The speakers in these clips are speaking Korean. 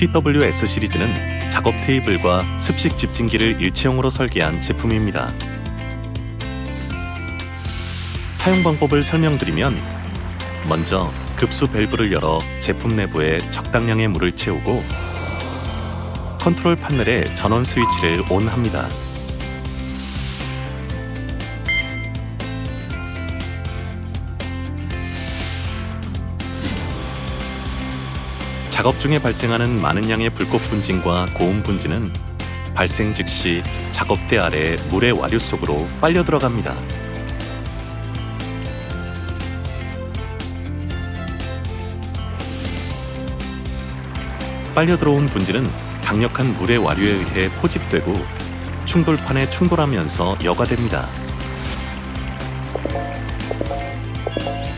TWS 시리즈는 작업 테이블과 습식 집진기를 일체형으로 설계한 제품입니다. 사용 방법을 설명드리면 먼저 급수 밸브를 열어 제품 내부에 적당량의 물을 채우고 컨트롤 판넬에 전원 스위치를 ON합니다. 작업 중에 발생하는 많은 양의 불꽃 분진과 고온 분진은 발생 즉시 작업대 아래 물의 와류 속으로 빨려 들어갑니다. 빨려 들어온 분진은 강력한 물의 와류에 의해 포집되고 충돌판에 충돌하면서 여과됩니다.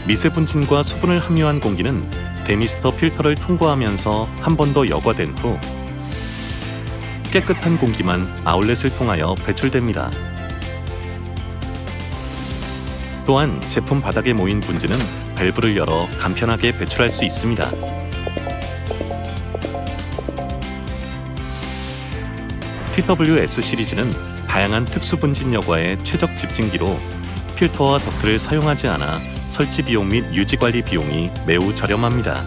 미세 분진과 수분을 함유한 공기는 데미스터 필터를 통과하면서 한 번 더 여과된 후 깨끗한 공기만 아울렛을 통하여 배출됩니다. 또한 제품 바닥에 모인 분진은 밸브를 열어 간편하게 배출할 수 있습니다. TWS 시리즈는 다양한 특수 분진 여과의 최적 집진기로 필터와 덕트를 사용하지 않아 설치 비용 및 유지 관리 비용이 매우 저렴합니다.